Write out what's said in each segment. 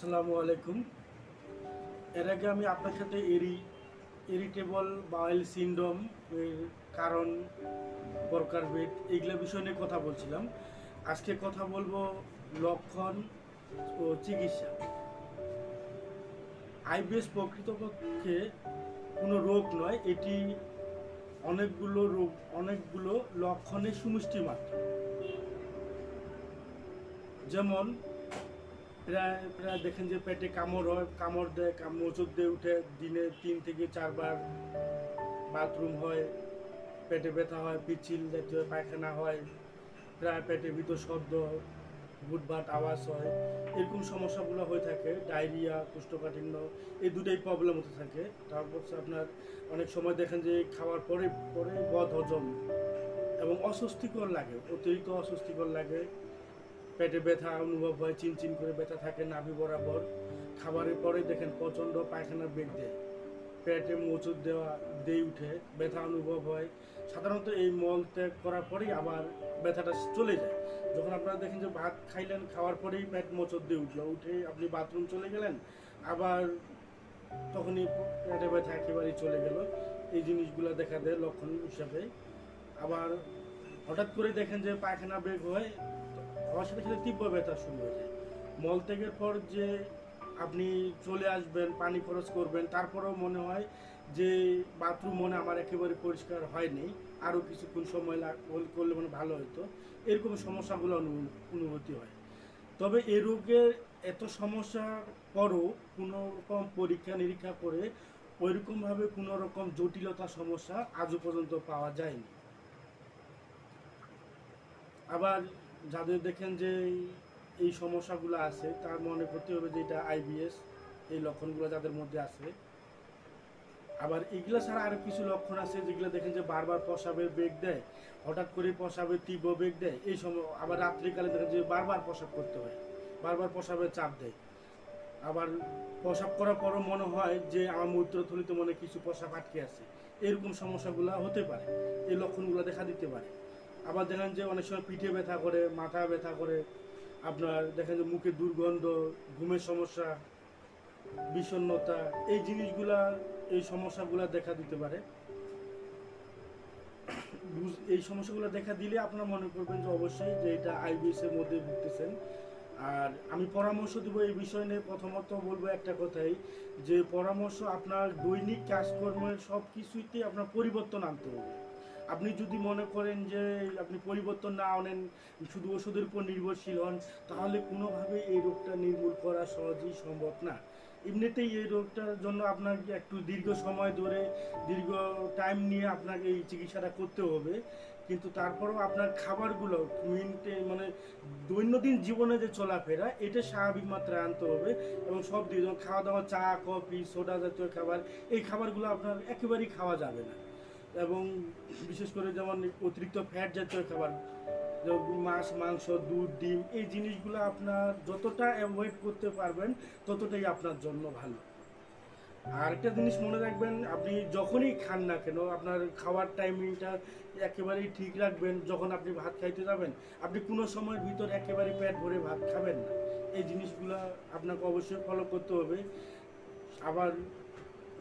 আসসালামু আলাইকুম। এর আগে আমি আপনার সাথে এরি ইরিটেবল বাউল সিন্ড্রোম এর কারণ প্রকারভেদ এগুলো বিষয় নিয়ে কথা বলছিলাম। আজকে কথা বলব লক্ষণ ও চিকিৎসা। আইবিএস প্রকৃতপক্ষে কোনো রোগ নয়, এটি অনেকগুলো রোগ, অনেকগুলো লক্ষণের সুমিষ্টি মাত্র। যেমন প্রায় প্রায় দেখেন যে পেটে কামড় হয়, কামড় দেয় মোচড় দিয়ে উঠে, দিনে তিন থেকে চারবার বাথরুম হয়, পেটে ব্যথা হয়, পিচ্ছিল জাতীয় পায়খানা হয়, প্রায় পেটের ভিতর শব্দ বুটবাট আওয়াজ হয়, এরকম সমস্যাগুলো হয়ে থাকে, ডায়রিয়া, কোষ্ঠকাঠিন্য, এই দুটাই প্রবলেম হতে থাকে। তারপর আপনার অনেক সময় দেখেন যে খাওয়ার পরে পরে বদ হজম এবং অস্বস্তিকর লাগে, অতিরিক্ত অস্বস্তিকর লাগে। পেটে ব্যথা, অনুভব হয় চিনচিন করে ব্যথা থাকে, নাভি বরাবর। খাবারের পরে দেখেন প্রচণ্ড পায়খানা বেগ দেয়। পেটে মোচড় দেওয়া দিয়ে উঠে, ব্যথা অনুভব হয়। সাধারণত এই মল ত্যাগ করার পরেই আবার ব্যথাটা চলে যায়। যখন আপনারা দেখেন যে ভাত খাইলেন, খাওয়ার পরেই পেট মোচড় দিয়ে উঠল, উঠে আপনি বাথরুম চলে গেলেন, আবার তখনই পেটে ব্যথা একেবারেই চলে গেল। এই জিনিসগুলো দেখা দেয় লক্ষণ হিসাবে। আবার হঠাৎ করে দেখেন যে পায়খানা বেগ হয় হওয়ার সাথে সাথে তীব্র ব্যথা শুরু হয়ে যায়। মল ত্যাগের পর যে আপনি চলে আসবেন, পানি খরচ করবেন, তারপরেও মনে হয় যে বাথরুম মনে আমার একেবারে পরিষ্কার হয়নি। আরও কিছুক্ষণ সময় লাগ- করলে মানে ভালো হতো এরকম সমস্যাগুলো অনু- অনুভূতি হয়। তবে এ রোগের এত সমস্যার পরও কোনো রকম পরীক্ষা নিরীক্ষা করে ওইরকমভাবে কোনো রকম জটিলতা সমস্যা আজও পর্যন্ত পাওয়া যায়নি। আবার যাদের দেখেন যে এই সমস্যাগুলো আছে, তার মনে করতে হবে যে এটা আইবিএস এই লক্ষণগুলো যাদের মধ্যে আছে। আবার এগুলো ছাড়া আরও কিছু লক্ষণ আছে যেগুলো দেখেন যে বারবার প্রসাবের বেগ দেয়, হঠাৎ করে প্রসাবের তীব্র বেগ দেয়, এই সময় আবার রাত্রিকালে দেখেন যে বারবার প্রসাব করতে হয়, বারবার প্রসাবের চাপ দেয়। আবার প্রসাব করার পরও মনে হয় যে আমার মূত্রথলিতে মনে কিছু প্রসাব আটকে আছে। এরকম সমস্যাগুলো হতে পারে, এই লক্ষণগুলো দেখা দিতে পারে। আবার দেখেন যে অনেক সময় পিঠে ব্যথা করে, মাথা ব্যথা করে। আপনার দেখেন যে মুখে দুর্গন্ধ, ঘুমের সমস্যা, বিষণ্ণতা, এই জিনিসগুলা, এই সমস্যাগুলো দেখা দিতে পারে। এই সমস্যাগুলো দেখা দিলে আপনারা মনে করবেন যে অবশ্যই যে এটা আইবিএস এর মধ্যে ভুগতেছেন। আর আমি পরামর্শ দেবো এই বিষয় নিয়ে। প্রথমত বলব একটা কথাই, যে পরামর্শ আপনার দৈনিক কাজকর্মের সব কিছুতে আপনার পরিবর্তন আনতে হবে। আপনি যদি মনে করেন যে আপনি পরিবর্তন না আনেন, শুধু ওষুধের উপর নির্ভরশীল হন, তাহলে কোনোভাবে এই রোগটা নির্মূল করা সহজেই সম্ভব না। এমনিতেই এই রোগটার জন্য আপনাকে একটু দীর্ঘ সময় ধরে, দীর্ঘ টাইম নিয়ে আপনাকে এই চিকিৎসাটা করতে হবে। কিন্তু তারপরেও আপনার খাবারগুলো মিনটে মানে দৈনন্দিন জীবনে যে চলাফেরা, এটা স্বাভাবিক মাত্রায় আনতে হবে এবং সব দিয়ে খাওয়া দাওয়া, চা, কফি, সোডা জাতীয় খাবার, এই খাবারগুলো আপনার একেবারেই খাওয়া যাবে না। এবং বিশেষ করে যেমন অতিরিক্ত ফ্যাট জাতীয় খাবার মাছ, মাংস, দুধ, ডিম, এই জিনিসগুলো আপনার যতটা অ্যাভয়েড করতে পারবেন, ততটাই আপনার জন্য ভালো। আর একটা জিনিস মনে রাখবেন, আপনি যখনই খান না কেন, আপনার খাওয়ার টাইমিংটা একেবারেই ঠিক রাখবেন, যখন আপনি ভাত খাইতে যাবেন, আপনি কোনো সময়ের ভিতর একেবারে পেট ভরে ভাত খাবেন না। এই জিনিসগুলো আপনাকে অবশ্যই ফলো করতে হবে। আবার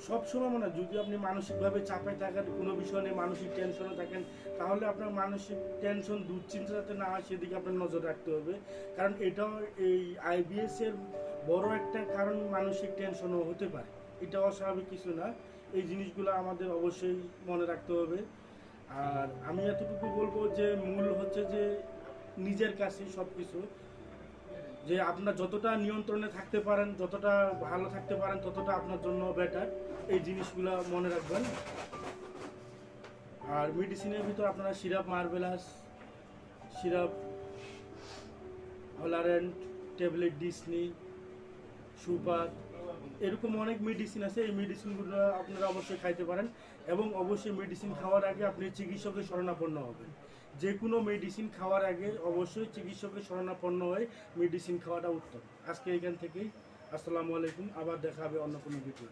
সব সময় মনে হয়, যদি আপনি মানসিকভাবে চাপে থাকেন, কোনো বিষয় নিয়ে মানসিক টেনশনে থাকেন, তাহলে আপনার মানসিক টেনশন দুশ্চিন্তা যাতে না হয়, সেদিকে আপনার নজর রাখতে হবে। কারণ এটাও এই আইবিএস এর বড় একটা কারণ মানসিক টেনশনও হতে পারে। এটা অস্বাভাবিক কিছু না। এই জিনিসগুলো আমাদের অবশ্যই মনে রাখতে হবে। আর আমি এতটুকু বলব যে, মূল হচ্ছে যে, নিজের কাছে সব কিছু যে আপনার যতটা নিয়ন্ত্রণে থাকতে পারেন, যতটা ভালো থাকতে পারেন, ততটা আপনার জন্য বেটার এই জিনিসগুলো মনে রাখবেন। আর মেডিসিনের ভিতর আপনারা সিরাপ মার্বেলাস সিরাপ হলারেন্ট ট্যাবলেট ডিসনি সুপার এরকম অনেক মেডিসিন আছে। এই মেডিসিনগুলো আপনারা অবশ্যই খাইতে পারেন এবং অবশ্যই মেডিসিন খাওয়ার আগে আপনি চিকিৎসকের শরণাপন্ন হবেন। যে কোনো মেডিসিন খাওয়ার আগে অবশ্যই চিকিৎসকের শরণাপন্ন হয়ে মেডিসিন খাওয়াটা উত্তম। আজকে এখান থেকেই আসসালামু আলাইকুম, আবার দেখা হবে অন্য কোনো ভিডিও